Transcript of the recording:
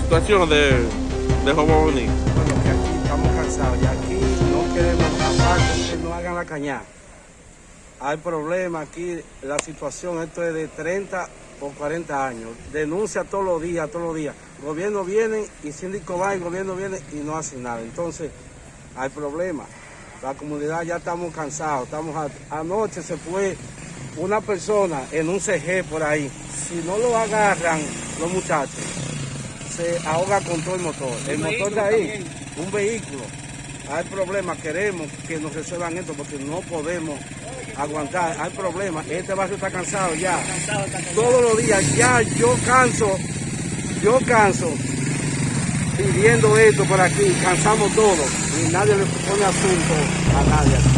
situación de, de Bueno, que aquí estamos cansados y aquí no queremos aparte que no hagan la cañada. Hay problemas aquí, la situación, esto es de 30 o 40 años. Denuncia todos los días, todos los días. Gobierno viene y síndico va y gobierno viene y no hace nada. Entonces, hay problemas. La comunidad ya estamos cansados. Estamos a- anoche se fue una persona en un CG por ahí. Si no lo agarran los muchachos, se ahoga con todo el motor. El motor de ahí, un vehículo. Hay problemas, queremos que nos resuelvan esto porque no podemos aguantar. Hay problemas, este barrio está cansado ya. Todos los días, ya yo canso, yo canso pidiendo esto por aquí, cansamos todos y nadie le pone asunto a nadie.